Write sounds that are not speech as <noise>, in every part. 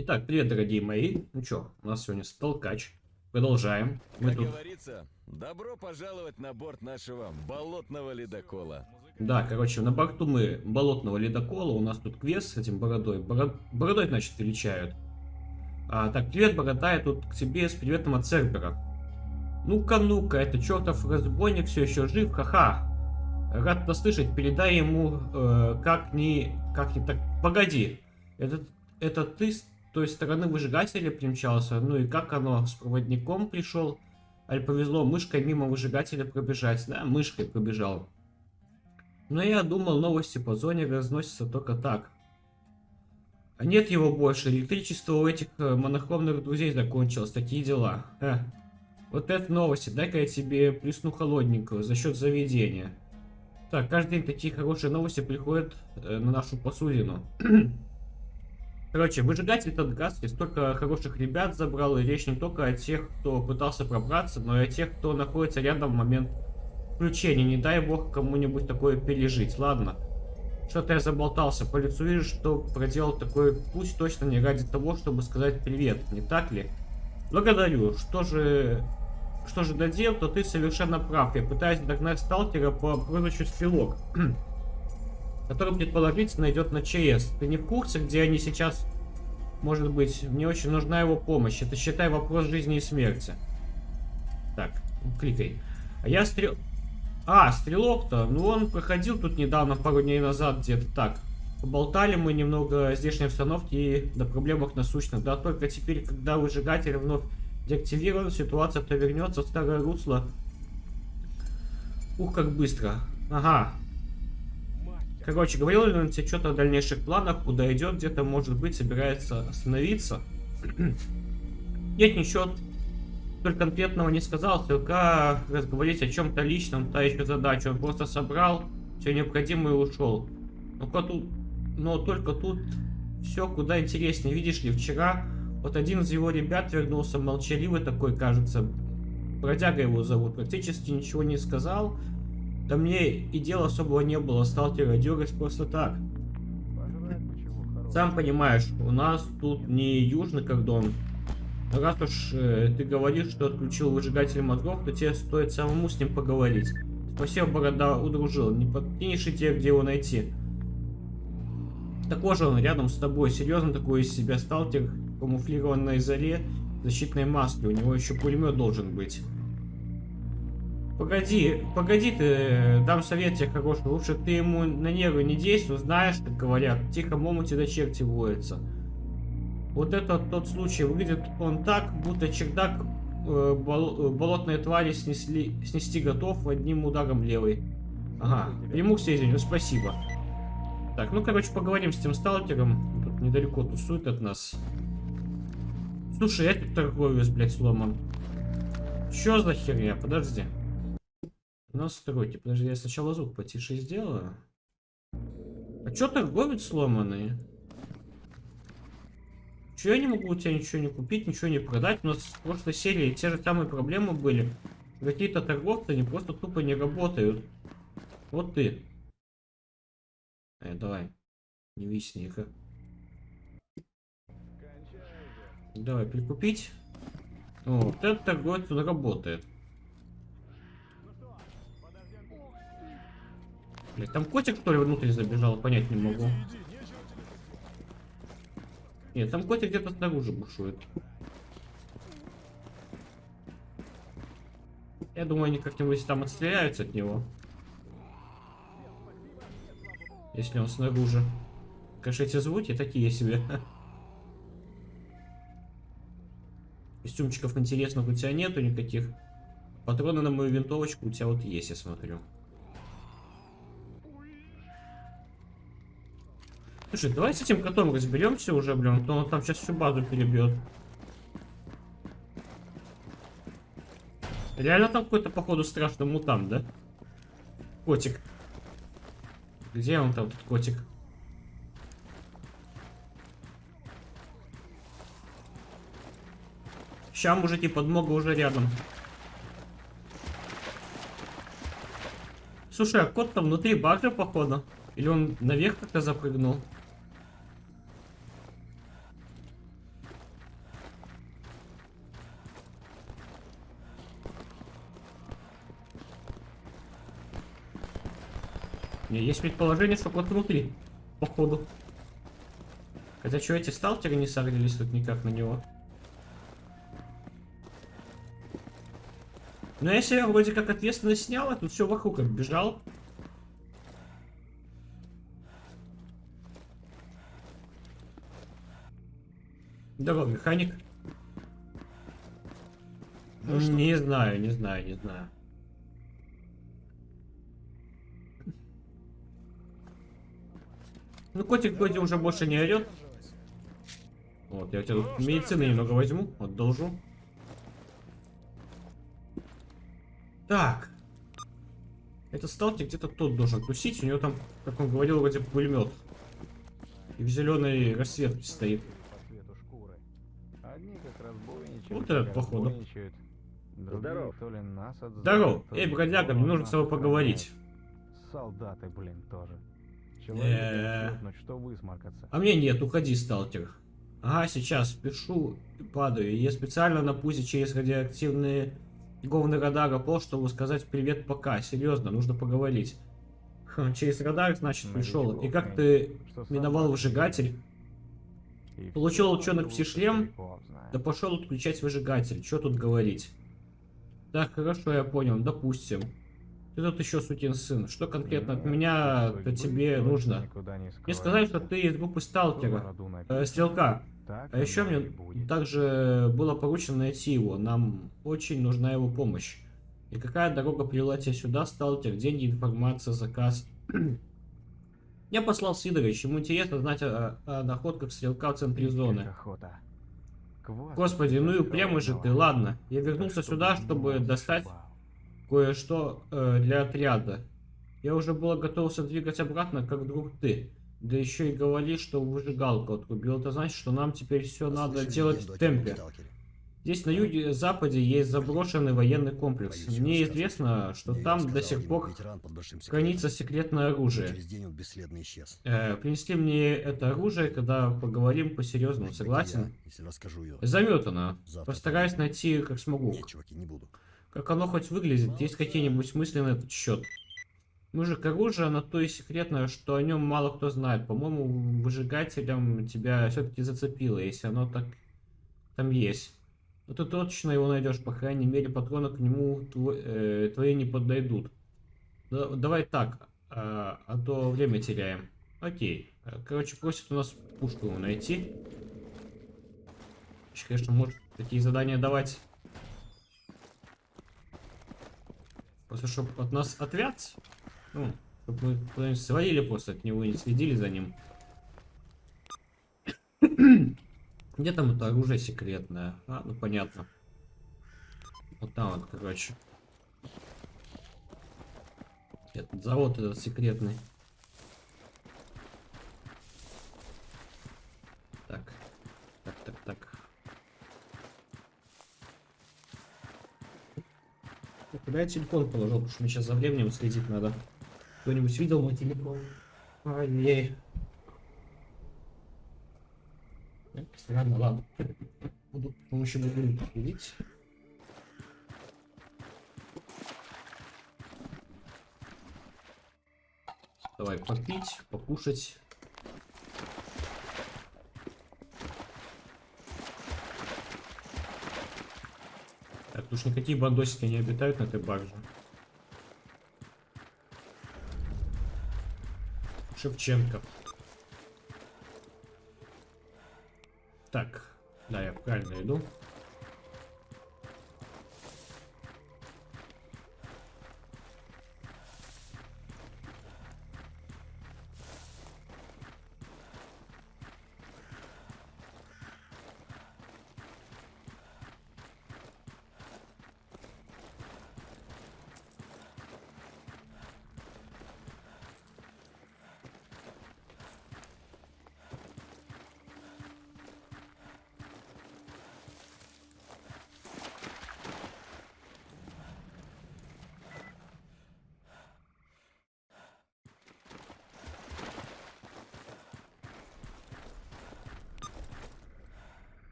Итак, привет, дорогие мои. Ну чё, у нас сегодня столкач. Продолжаем. Мы как тут... говорится, добро пожаловать на борт нашего болотного ледокола. Да, короче, на борту мы болотного ледокола. У нас тут квест с этим бородой. Бород... Бородой, значит, величают. А, так, привет, борода, я тут к тебе с приветом от сервера. Ну-ка, ну-ка, это чертов разбойник все еще жив, ха-ха. Рад послышать, передай ему, э, как ни... Как ни так... Погоди, это, это ты той стороны выжигателя примчался? Ну и как оно, с проводником пришел? Аль повезло мышкой мимо выжигателя пробежать? Да, мышкой пробежал. Но я думал, новости по зоне разносятся только так. А нет его больше, электричество у этих э, монохромных друзей закончилось, такие дела. Э. Вот это новости, дай-ка я тебе плесну холодненького за счет заведения. Так, каждый день такие хорошие новости приходят э, на нашу посудину. <clears throat> Короче, выжигатель этот газ и столько хороших ребят забрал, и речь не только о тех, кто пытался пробраться, но и о тех, кто находится рядом в момент включения. Не дай бог кому-нибудь такое пережить, ладно? Что-то я заболтался. По лицу вижу, что проделал такой пусть точно не ради того, чтобы сказать привет, не так ли? Благодарю. Что же... Что же додел, то ты совершенно прав. Я пытаюсь догнать сталкера по прозвищу Стрелок. <clears throat> который предположительно идет на ЧС. Ты не в курсе, где они сейчас? Может быть, мне очень нужна его помощь. Это, считай, вопрос жизни и смерти. Так, кликай. А я стрел... А, стрелок-то, ну он проходил тут недавно, пару дней назад где-то так. Поболтали мы немного здешней обстановки и до проблемах насущных. Да, только теперь, когда выжигатель вновь деактивирован, ситуация повернется в старое русло. Ух, как быстро. Ага. Короче, говорил ли он тебе что-то о дальнейших планах, куда идет, где-то, может быть, собирается остановиться? <clears throat> Нет, ничего столь конкретного не сказал, только разговорить о чем-то личном, та еще задача. Он просто собрал все необходимое и ушел. Но, тут, но только тут все куда интереснее. Видишь ли, вчера вот один из его ребят вернулся молчаливый такой, кажется. Бродяга его зовут. Практически ничего не сказал. Да мне и дела особого не было, сталкера дергать просто так. Сам понимаешь, у нас тут не южный кордон, Раз уж э, ты говоришь, что отключил выжигатель мозгов, то тебе стоит самому с ним поговорить. Спасибо, Борода, удружил. Не подкинешь и тебе, где его найти. Такой же он рядом с тобой. Серьезно такой из себя сталкер, камуфлированной заре, защитной маски. У него еще пулемет должен быть. Погоди, погоди ты, дам совет тебе хороший. Лучше ты ему на нервы не действуй, знаешь, как говорят. Тихо момуте до черти воется. Вот это тот случай. Выглядит он так, будто чердак э, бол э, болотные твари снесли, снести готов одним ударом левой. Ага, приму все извиню, спасибо. Так, ну, короче, поговорим с тем сталкером. Тут недалеко тусует от нас. Слушай, я тут торговец, блядь, сломан. Чё за херня? Подожди. Настройки. Подожди, я сначала звук потише сделаю. А чё торговец сломанный? Чего я не могу у тебя ничего не купить, ничего не продать? У нас в прошлой серии те же самые проблемы были. Какие-то торговцы, они просто тупо не работают. Вот ты. Э, давай. Не висни их. Давай, прикупить. О, вот этот торговец он работает. Блять, там котик, что ли, внутрь забежал? Понять не могу. Нет, там котик где-то снаружи бушует. Я думаю, они как-нибудь там отстреляются от него. Если он снаружи. Конечно, эти звуки такие себе. Костюмчиков интересных у тебя нету никаких. Патроны на мою винтовочку у тебя вот есть, я смотрю. Слушай, давай с этим котом разберемся уже, блин, а то он там сейчас всю базу перебьет. Реально там какой-то, походу, страшный мутант, да? Котик. Где он там, этот котик? Ща, мужики, подмога уже рядом. Слушай, а кот там внутри бага, походу? Или он наверх как-то запрыгнул? Меня есть предположение, что вот внутри. Походу. Хотя что, эти сталкеры не согрелись тут никак на него? Но если я вроде как ответственность снял, а тут все вокруг оббежал. Здорово, механик. Ну что, не знаю, не знаю, не знаю. Ну, котик вроде уже больше не орет. Вот, я у тебя тут медицины немного возьму, одолжу. Так. Этот сталкер где-то тут должен тусить. У него там, как он говорил, вроде пулемет. И в зеленой расцветке стоит. Вот этот, походу. Здоров. Здоров. Эй, бродяга, мне нужно с тобой поговорить. Солдаты, блин, тоже. Э. Человек чутнуть, что высморкаться. А мне нет, уходи, сталкер. Ага, сейчас пишу и падаю. Я специально на пузе через радиоактивные говный радар пол, чтобы сказать привет пока. Серьезно, нужно поговорить. Хм, через радар, значит, пришел. И как ты Что миновал выжигатель? Получил лучше пси-шлем? Да пошел отключать выжигатель. Что тут говорить? Так, хорошо, я понял. Допустим. Ты тут еще сукин сын. Что конкретно от меня то тебе нужно? Мне сказали, что ты из группы сталкера. Э, стрелка. А еще мне также было поручено найти его. Нам очень нужна его помощь. И какая дорога привела тебя сюда, сталкер? Деньги, информация, заказ. <clears throat> Я послал Сидорович. Ему интересно знать о, о находках стрелка в центре зоны. Господи, ну и упрямый же ты. Ладно, я вернулся сюда, чтобы достать. Кое-что э, для отряда. Я уже было готовился двигать обратно, как вдруг ты. Да еще и говоришь, что выжигалку отрубил. Это значит, что нам теперь все надо делать в темпе. Здесь на юге-западе есть заброшенный военный комплекс. Боюсь Мне известно, что там сказал до сих пор хранится секретное оружие. Э, принесли мне это оружие, когда поговорим по-серьезному, согласен? Заметано. Постараюсь найти как смогу. Нет, чуваки, не буду. Как оно хоть выглядит, есть какие-нибудь мысли на этот счет? Мужик, оружие, оно то и секретное, что о нем мало кто знает. По-моему, выжигателем тебя все-таки зацепило, если оно так там есть. Но ты точно его найдешь, по крайней мере, патроны к нему тво- э, твои не подойдут. Да- давай так, а, а то время теряем. Окей. Э, Короче, просит у нас пушку найти. Конечно, может такие задания давать. Просто чтобы от нас отвят. Ну, чтобы мы куда-нибудь свалили просто от него и не следили за ним. <coughs> Где там это оружие секретное? А, ну понятно. Вот там вот, короче. Этот завод этот секретный. Так. Так, так, так. Ну, Куда я телефон положил? Потому что мне сейчас за временем следить надо. Кто-нибудь видел мой телефон? Ай-яй. Э, Странно, ладно. Буду с помощью будильника следить. Давай попить, покушать. Так, уж никакие бандосики не обитают на этой барже. Шевченко. Так, да, я правильно иду.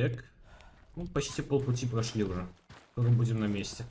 Так. Ну, почти полпути прошли уже. Скоро будем на месте.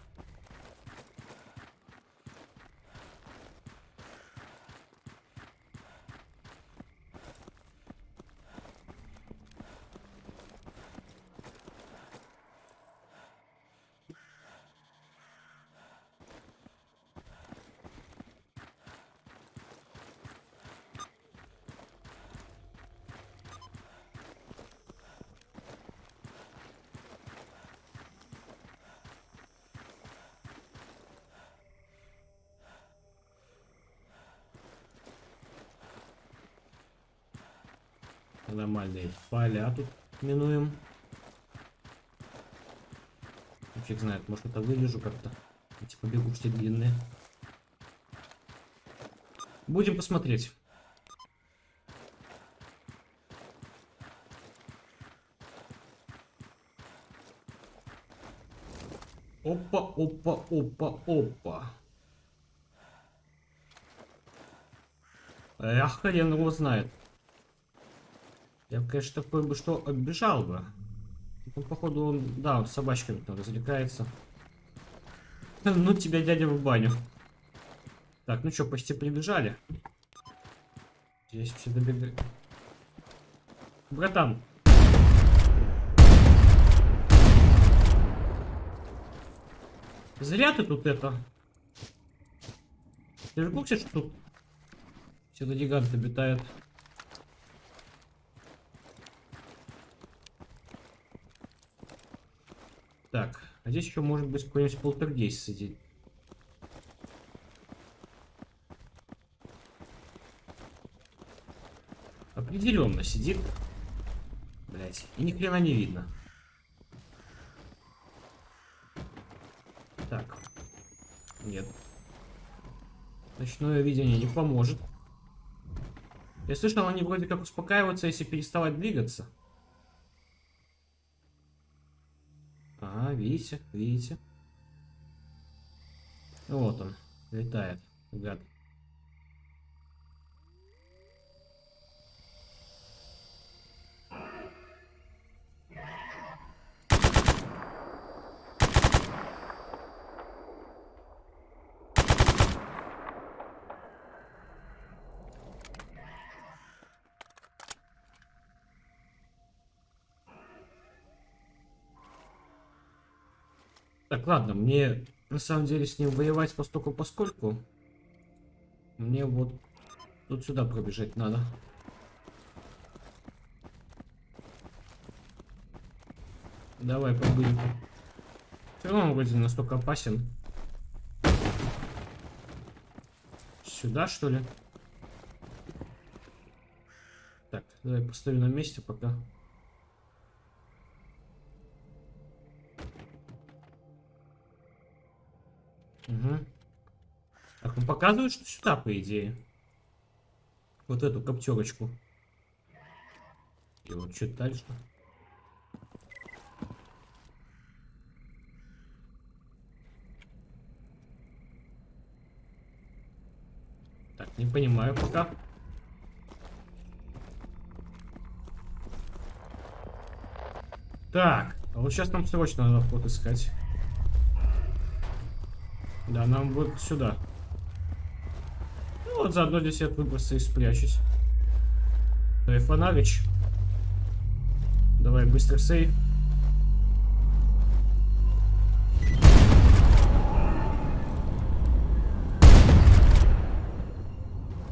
Нормальные поля тут минуем. Ну, Фиг знает, может это вылежу как-то. Эти побегушки длинные. Будем посмотреть. Опа, опа, опа, опа. Эх, хрен его знает. Я, конечно, такой бы что оббежал бы. Ну, походу, он, да, он с собачками там развлекается. Ну, тебя дядя в баню. Так, ну что, почти прибежали. Здесь все добегают. Братан. Зря ты тут это. Ты же курсе, что тут все гиганты обитают? Так, а здесь еще может быть какой-нибудь полтергейст сидит. Определенно сидит. Блять, и ни хрена не видно. Так. Нет. Ночное видение не поможет. Я слышал, они вроде как успокаиваются, если переставать двигаться. Видите, видите. Вот он, летает, гад. Так, ладно, мне на самом деле с ним воевать постольку поскольку. Мне вот тут сюда пробежать надо. Давай побудем. Все равно он вроде настолько опасен. Сюда, что ли? Так, давай поставлю на месте пока. Показывает, что сюда, по идее. Вот эту коптерочку. И вот что дальше. Так, не понимаю пока. Так, а вот сейчас нам срочно надо вход искать. Да, нам вот сюда. Ну вот заодно здесь я выбросы и спрячусь. Давай фонарич. Давай быстро сейв.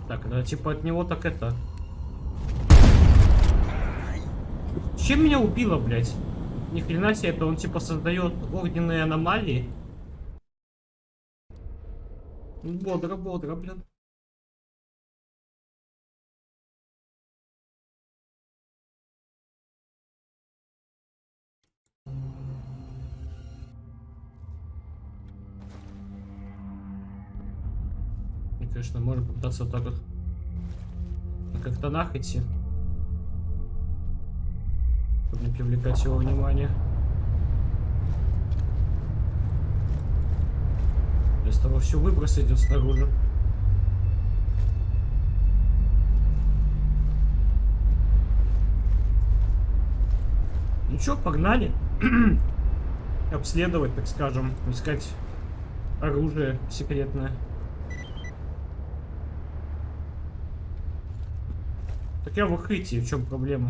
Так, да типа от него так это. Чем меня убило, блядь? Ни хрена себе, это он типа создает огненные аномалии. Бодро, бодро, блин. Попытаться вот так вот на как-то идти. Чтобы не привлекать его внимание. Вместо того все выброс идет снаружи. Ну что, погнали. <clears throat> Обследовать, так скажем, искать оружие секретное. Так я в укрытии, в чем проблема?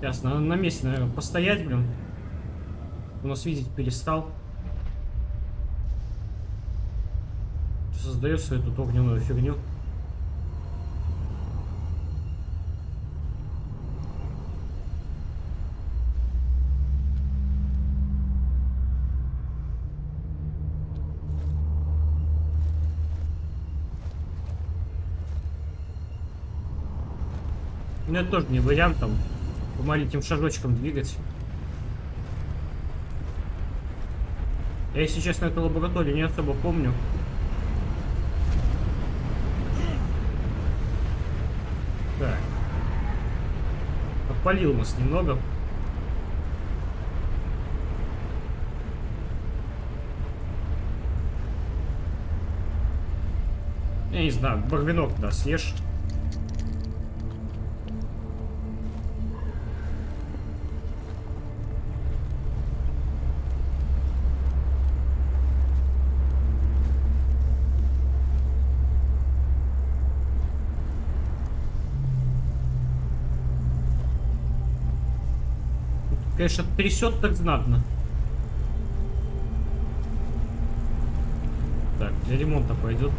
Ясно, надо на месте, наверное, постоять, блин. У нас видеть перестал. Создает свою тут огненную фигню. Ну, это тоже не вариант там по маленьким шажочкам двигать. Я, если честно, эту лабораторию не особо помню. Так. Подпалил нас немного. Я не знаю, барвинок, да, съешь. Конечно, трясет так знатно. Так, для ремонта пойдет.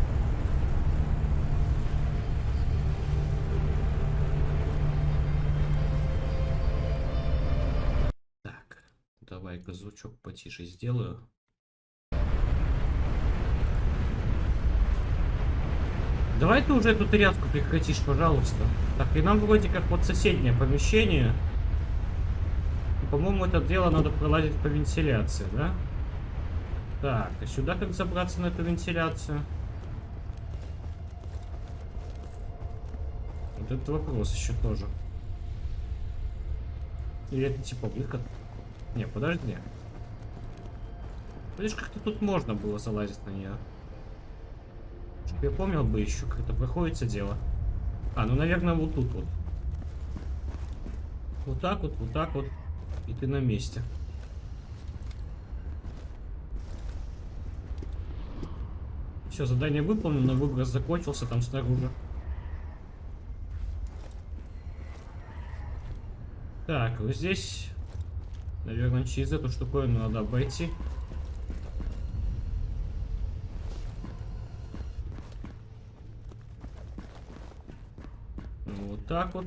Так, давай-ка звучок потише сделаю. Давай ты уже эту тряску прекратишь, пожалуйста. Так, и нам вроде как вот соседнее помещение. По-моему, это дело надо пролазить по вентиляции, да? Так, а сюда как забраться на эту вентиляцию? Вот этот вопрос еще тоже. Или это типа выход? Не, подожди. Видишь, как-то тут можно было залазить на нее. Я помнил бы еще, как это проходится дело. А, ну, наверное, вот тут вот. Вот так вот, вот так вот. И ты на месте. Все, задание выполнено, выброс закончился там снаружи. Так, вот здесь, наверное, через эту штуковину надо обойти. Ну, вот так вот.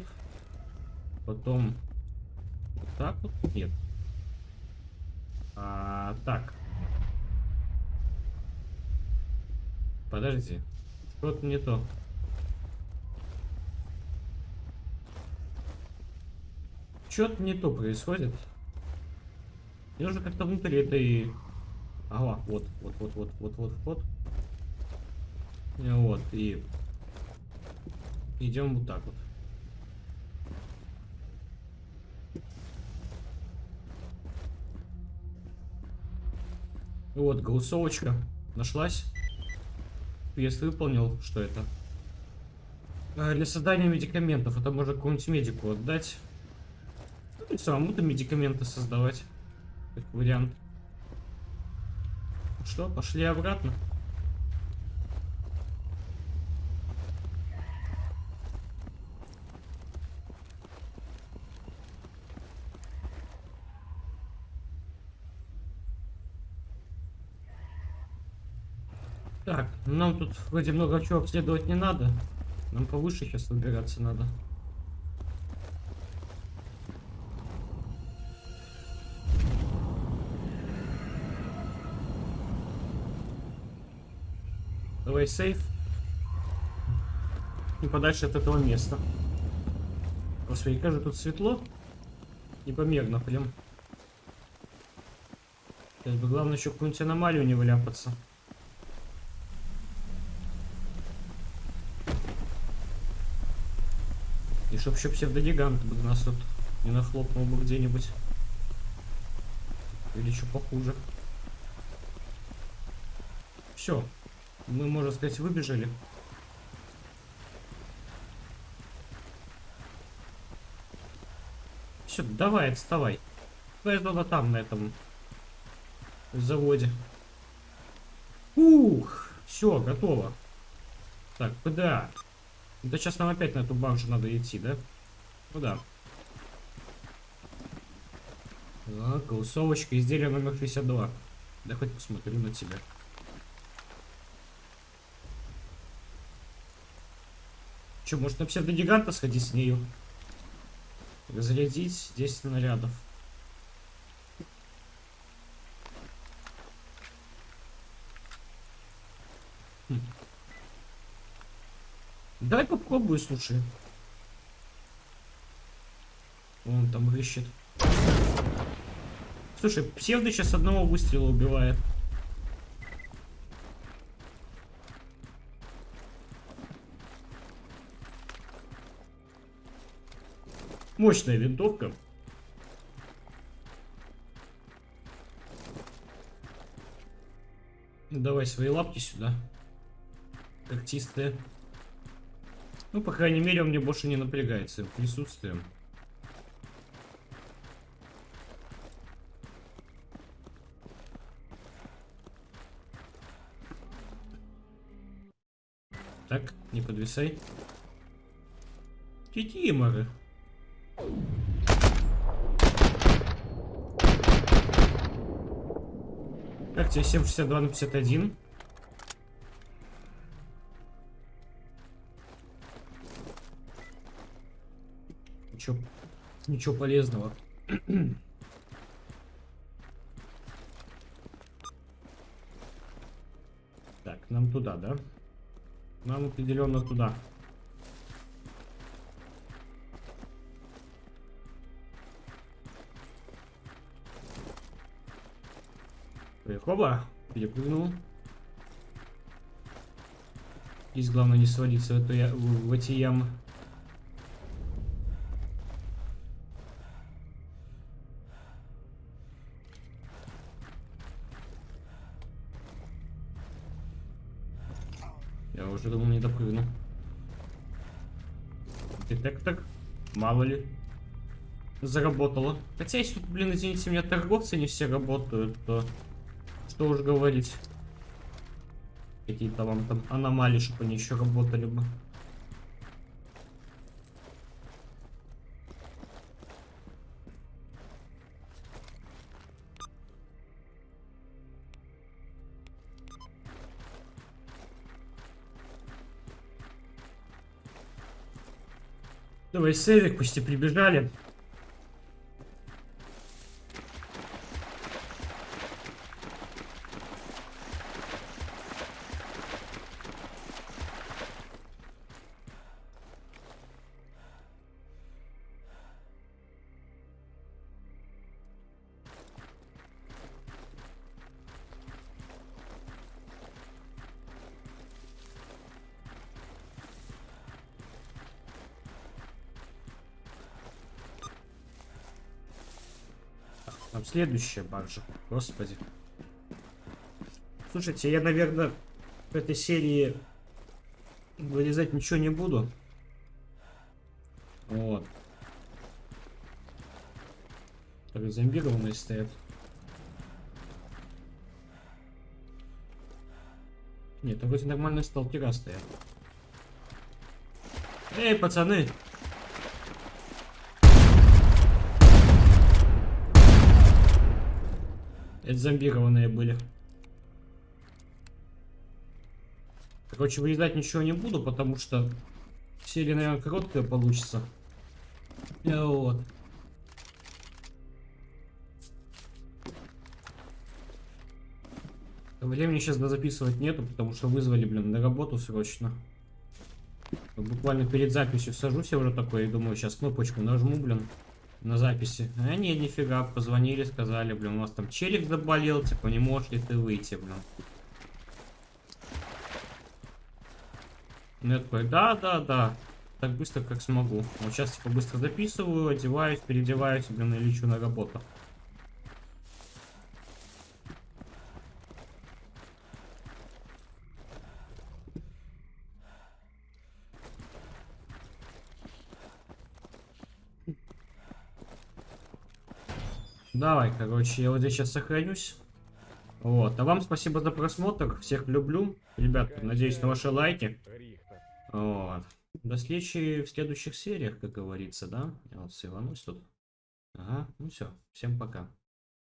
Потом так вот. Нет. А, так. Подожди. Что-то не то. Что-то не то происходит. Мне нужно как-то внутри этой... Ага, вот, вот, вот, вот, вот, вот, вот. И Вот, и... Идем вот так вот. Вот, голосовочка нашлась. Квест выполнил. Что это? А, для создания медикаментов. Это можно какому-нибудь медику отдать. Ну, самому-то медикаменты создавать. Как вариант. Что, пошли обратно? Так, нам тут вроде много чего обследовать не надо. Нам повыше сейчас выбираться надо. Давай сейф. И подальше от этого места. Господи, как же тут светло. Непомерно прям. Сейчас бы главное еще какую-нибудь аномалию не вляпаться. И чтоб еще псевдогигант бы нас тут не нахлопнул бы где-нибудь. Или еще похуже. Все. Мы, можно сказать, выбежали. Все, давай, отставай. Твоя зона там, на этом заводе. Ух, все, готово. Так, куда? Да сейчас нам опять на эту банжу надо идти, да? Ну да. Так, голосовочка, изделие номер 62. Да хоть посмотрю на тебя. Че, может на псевдогиганта сходить с нею? Разрядить 10 снарядов. Хм. Давай попробую, слушай. Он там рыщет. Слушай, псевдо сейчас одного выстрела убивает. Мощная винтовка. Давай свои лапки сюда. Когтистые. Ну, по крайней мере, он мне больше не напрягает своим присутствием. Так, не подвисай. Кикиморы. Как тебе 762 на 51? Ничего полезного. <clears throat> так, нам туда, да? Нам определенно туда. Хоба, перепрыгнул. Здесь главное не свалиться в, эту я... в, в эти ямы. Я думал не допрыгну. Детектор. Мало ли. Заработало. Хотя если тут, блин, извините меня, торговцы не все работают, то... Что уж говорить. Какие-то вам там аномалии, чтобы они еще работали бы. Давай, сейвик, почти прибежали. Следующая баржа. Господи. Слушайте, я, наверное, в этой серии вырезать ничего не буду. Вот. Так, зомбированные стоят. Нет, там вроде нормальные сталкера стоят. Эй, пацаны! Это зомбированные были. Короче, вырезать ничего не буду, потому что серия, наверное, короткая получится. Э, Вот. Времени сейчас записывать нету, потому что вызвали, блин, на работу срочно. Буквально перед записью сажусь я уже такой и думаю, сейчас кнопочку нажму, блин на записи. А не, нифига, позвонили, сказали, блин, у вас там челик заболел, типа, не можешь ли ты выйти, блин. Ну, я такой, да, да, да, так быстро, как смогу. Вот сейчас, типа, быстро записываю, одеваюсь, переодеваюсь, блин, и лечу на работу. Давай, короче, я вот здесь сейчас сохранюсь. Вот, а вам спасибо за просмотр. Всех люблю. Ребят, надеюсь на ваши лайки. Вот. До встречи в следующих сериях, как говорится, да? Я вот сыванусь тут. Ага, ну все. Всем пока.